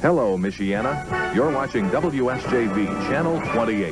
Hello, Michiana. You're watching WSJV Channel 28.